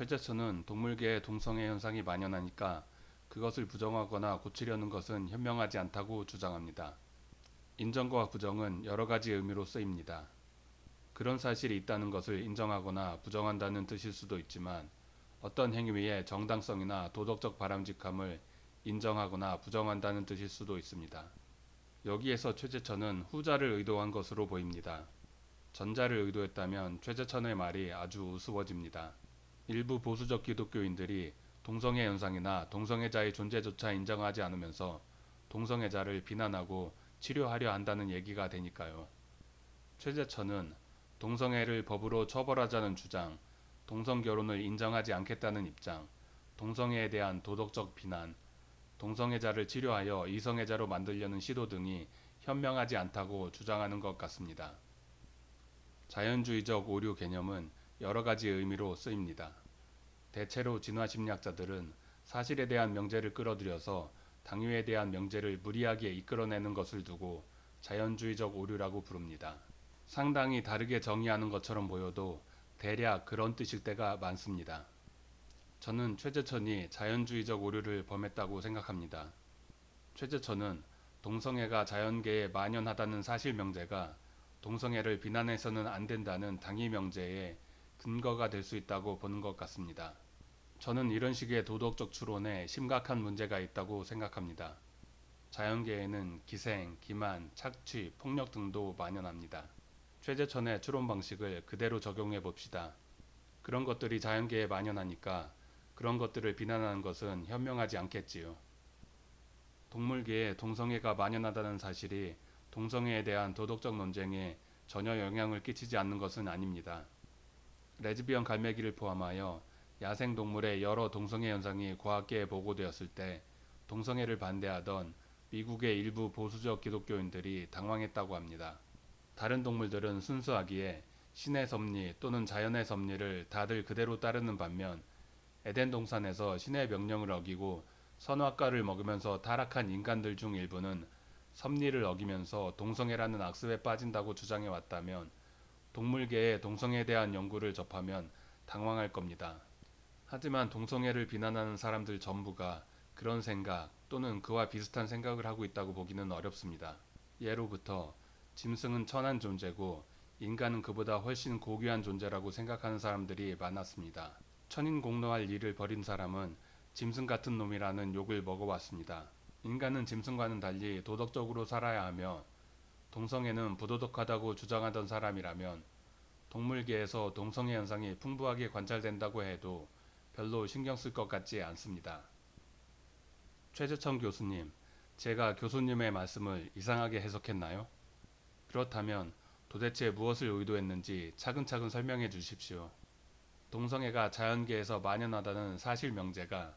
최재천은 동물계에 동성애 현상이 만연하니까 그것을 부정하거나 고치려는 것은 현명하지 않다고 주장합니다. 인정과 부정은 여러 가지 의미로 쓰입니다. 그런 사실이 있다는 것을 인정하거나 부정한다는 뜻일 수도 있지만 어떤 행위의 정당성이나 도덕적 바람직함을 인정하거나 부정한다는 뜻일 수도 있습니다. 여기에서 최재천은 후자를 의도한 것으로 보입니다. 전자를 의도했다면 최재천의 말이 아주 우스워집니다. 일부 보수적 기독교인들이 동성애 현상이나 동성애자의 존재조차 인정하지 않으면서 동성애자를 비난하고 치료하려 한다는 얘기가 되니까요. 최재천은 동성애를 법으로 처벌하자는 주장, 동성결혼을 인정하지 않겠다는 입장, 동성애에 대한 도덕적 비난, 동성애자를 치료하여 이성애자로 만들려는 시도 등이 현명하지 않다고 주장하는 것 같습니다. 자연주의적 오류 개념은 여러 가지 의미로 쓰입니다. 대체로 진화 심리학자들은 사실에 대한 명제를 끌어들여서 당위에 대한 명제를 무리하게 이끌어내는 것을 두고 자연주의적 오류라고 부릅니다. 상당히 다르게 정의하는 것처럼 보여도 대략 그런 뜻일 때가 많습니다. 저는 최재천이 자연주의적 오류를 범했다고 생각합니다. 최재천은 동성애가 자연계에 만연하다는 사실 명제가 동성애를 비난해서는 안 된다는 당위 명제에 근거가 될 수 있다고 보는 것 같습니다. 저는 이런 식의 도덕적 추론에 심각한 문제가 있다고 생각합니다. 자연계에는 기생, 기만, 착취, 폭력 등도 만연합니다. 최재천의 추론 방식을 그대로 적용해 봅시다. 그런 것들이 자연계에 만연하니까 그런 것들을 비난하는 것은 현명하지 않겠지요. 동물계에 동성애가 만연하다는 사실이 동성애에 대한 도덕적 논쟁에 전혀 영향을 끼치지 않는 것은 아닙니다. 레즈비언 갈매기를 포함하여 야생 동물의 여러 동성애 현상이 과학계에 보고되었을 때 동성애를 반대하던 미국의 일부 보수적 기독교인들이 당황했다고 합니다. 다른 동물들은 순수하기에 신의 섭리 또는 자연의 섭리를 다들 그대로 따르는 반면 에덴 동산에서 신의 명령을 어기고 선악과를 먹으면서 타락한 인간들 중 일부는 섭리를 어기면서 동성애라는 악습에 빠진다고 주장해 왔다면 동물계의 동성애에 대한 연구를 접하면 당황할 겁니다. 하지만 동성애를 비난하는 사람들 전부가 그런 생각 또는 그와 비슷한 생각을 하고 있다고 보기는 어렵습니다. 예로부터 짐승은 천한 존재고 인간은 그보다 훨씬 고귀한 존재라고 생각하는 사람들이 많았습니다. 천인공노할 일을 벌인 사람은 짐승 같은 놈이라는 욕을 먹어왔습니다. 인간은 짐승과는 달리 도덕적으로 살아야 하며 동성애는 부도덕하다고 주장하던 사람이라면 동물계에서 동성애 현상이 풍부하게 관찰된다고 해도 별로 신경 쓸 것 같지 않습니다. 최재천 교수님, 제가 교수님의 말씀을 이상하게 해석했나요? 그렇다면 도대체 무엇을 의도했는지 차근차근 설명해 주십시오. 동성애가 자연계에서 만연하다는 사실 명제가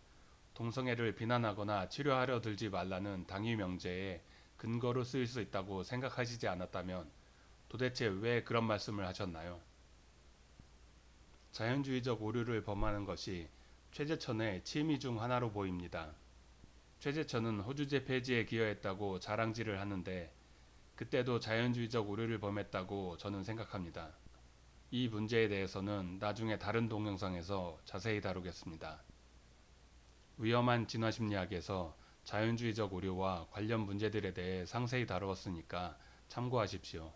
동성애를 비난하거나 치료하려 들지 말라는 당위 명제에 근거로 쓰일 수 있다고 생각하시지 않았다면 도대체 왜 그런 말씀을 하셨나요? 자연주의적 오류를 범하는 것이 최재천의 취미 중 하나로 보입니다. 최재천은 호주제 폐지에 기여했다고 자랑질을 하는데 그때도 자연주의적 오류를 범했다고 저는 생각합니다. 이 문제에 대해서는 나중에 다른 동영상에서 자세히 다루겠습니다. 위험한 진화심리학에서 자연주의적 오류와 관련 문제들에 대해 상세히 다루었으니까 참고하십시오.